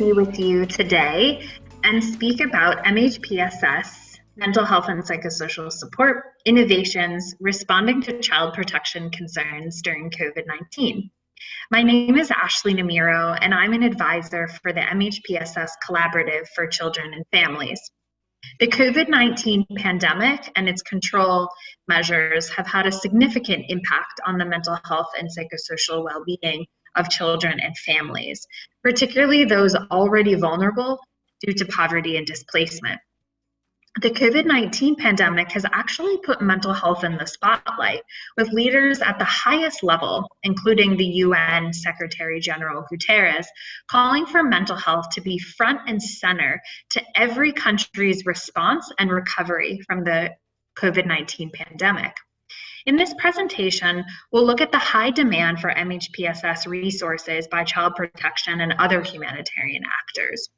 be with you today and speak about MHPSS, mental health and psychosocial support, innovations, responding to child protection concerns during COVID-19. My name is Ashley Namiro, and I'm an advisor for the MHPSS Collaborative for Children and Families. The COVID-19 pandemic and its control measures have had a significant impact on the mental health and psychosocial well-being of children and families, particularly those already vulnerable due to poverty and displacement. The COVID 19 pandemic has actually put mental health in the spotlight, with leaders at the highest level, including the UN Secretary General Guterres, calling for mental health to be front and center to every country's response and recovery from the COVID 19 pandemic. In this presentation, we'll look at the high demand for MHPSS resources by child protection and other humanitarian actors.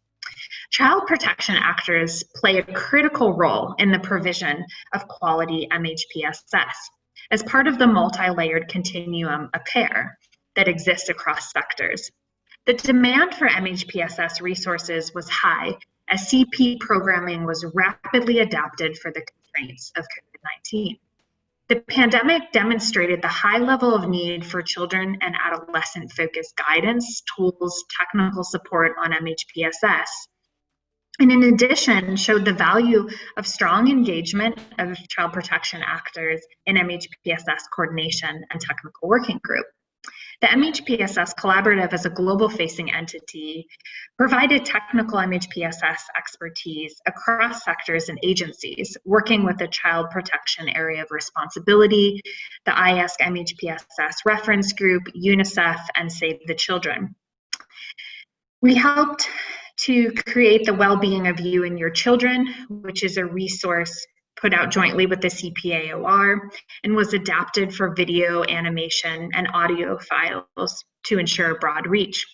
Child protection actors play a critical role in the provision of quality MHPSS as part of the multi-layered continuum of care that exists across sectors. The demand for MHPSS resources was high as CP programming was rapidly adapted for the constraints of COVID-19. The pandemic demonstrated the high level of need for children and adolescent focused guidance, tools, technical support on MHPSS. And in addition, showed the value of strong engagement of child protection actors in MHPSS coordination and technical working group. The MHPSS Collaborative as a global facing entity provided technical MHPSS expertise across sectors and agencies, working with the Child Protection Area of Responsibility, the IASC MHPSS Reference Group, UNICEF, and Save the Children. We helped to create the well-being of you and your children, which is a resource put out jointly with the CPAOR and was adapted for video, animation, and audio files to ensure broad reach.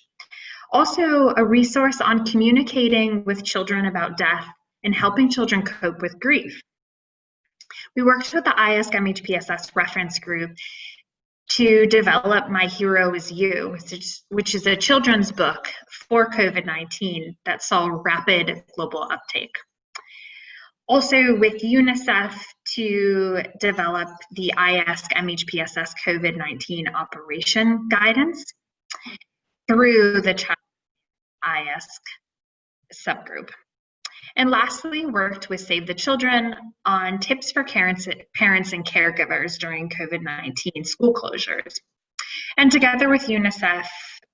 Also, a resource on communicating with children about death and helping children cope with grief. We worked with the MHPSS reference group to develop My Hero Is You, which is a children's book for COVID 19 that saw rapid global uptake also with UNICEF to develop the IASC MHPSS COVID-19 operation guidance through the child IASC subgroup. And lastly, worked with Save the Children on tips for parents, parents and caregivers during COVID-19 school closures. And together with UNICEF,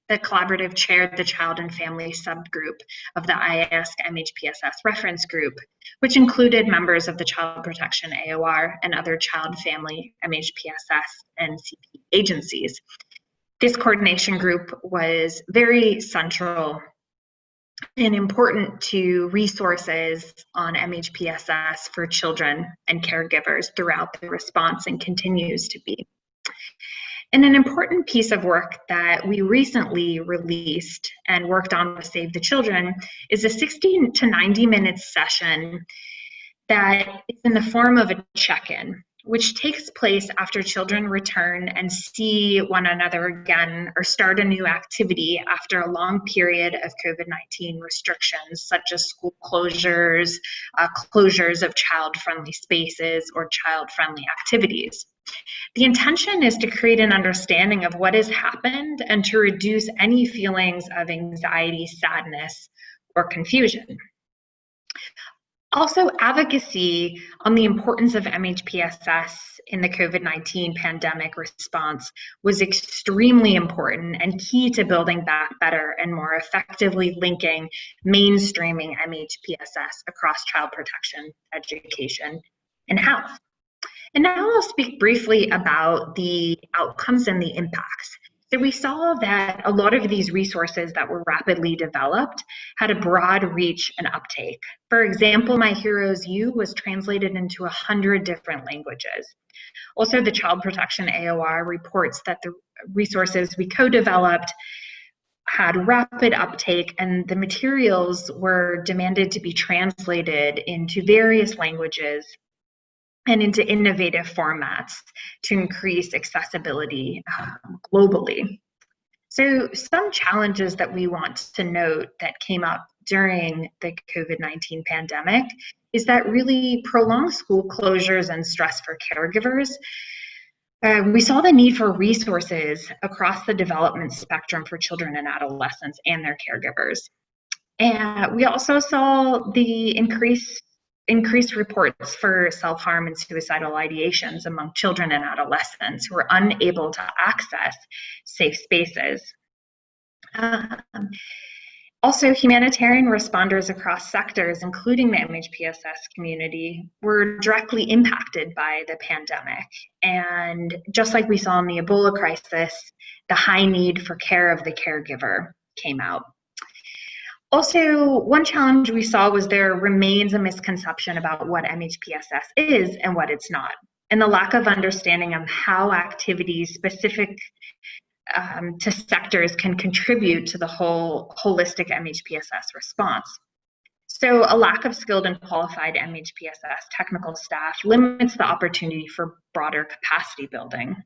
the collaborative chaired the child and family subgroup of the IASC MHPSS reference group, which included members of the Child Protection AOR and other child family MHPSS and CP agencies. This coordination group was very central and important to resources on MHPSS for children and caregivers throughout the response and continues to be. And an important piece of work that we recently released and worked on with Save the Children is a 60 to 90 minute session that is in the form of a check-in which takes place after children return and see one another again or start a new activity after a long period of COVID 19 restrictions, such as school closures, uh, closures of child friendly spaces, or child friendly activities. The intention is to create an understanding of what has happened and to reduce any feelings of anxiety, sadness, or confusion. Also, advocacy on the importance of MHPSS in the COVID 19 pandemic response was extremely important and key to building back better and more effectively linking mainstreaming MHPSS across child protection, education, and health. And now I'll speak briefly about the outcomes and the impacts. So we saw that a lot of these resources that were rapidly developed had a broad reach and uptake. For example, My Hero Is You was translated into 100 different languages. Also, the Child Protection AOR reports that the resources we co-developed had rapid uptake and the materials were demanded to be translated into various languages and into innovative formats to increase accessibility um, globally. So, some challenges that we want to note that came up during the COVID 19 pandemic is that really prolonged school closures and stress for caregivers. Uh, we saw the need for resources across the development spectrum for children and adolescents and their caregivers. And we also saw the increase increased reports for self-harm and suicidal ideations among children and adolescents who are unable to access safe spaces. Um, also, humanitarian responders across sectors, including the MHPSS community, were directly impacted by the pandemic. And just like we saw in the Ebola crisis, the high need for care of the caregiver came out. Also, one challenge we saw was there remains a misconception about what MHPSS is and what it's not, and the lack of understanding of how activities specific um, to sectors can contribute to the whole holistic MHPSS response. So a lack of skilled and qualified MHPSS technical staff limits the opportunity for broader capacity building.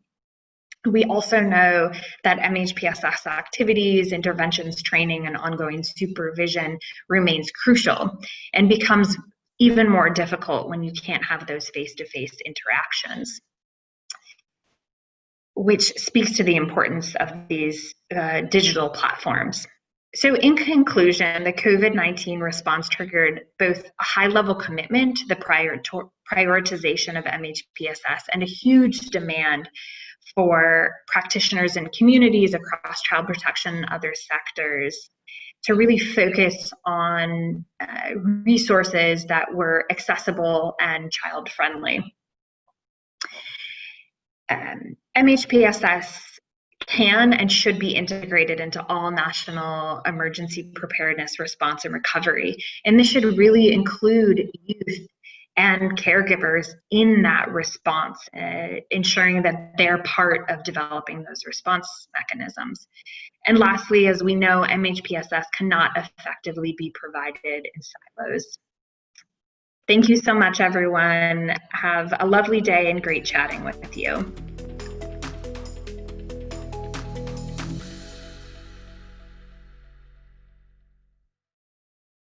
We also know that MHPSS activities, interventions, training, and ongoing supervision remains crucial and becomes even more difficult when you can't have those face-to-face -face interactions, which speaks to the importance of these uh, digital platforms. So in conclusion, the COVID-19 response triggered both a high-level commitment to the prior prioritization of MHPSS and a huge demand for practitioners and communities across child protection and other sectors to really focus on uh, resources that were accessible and child friendly. Um, MHPSS can and should be integrated into all national emergency preparedness response and recovery. And this should really include youth and caregivers in that response, uh, ensuring that they're part of developing those response mechanisms. And lastly, as we know, MHPSS cannot effectively be provided in silos. Thank you so much, everyone. Have a lovely day and great chatting with you.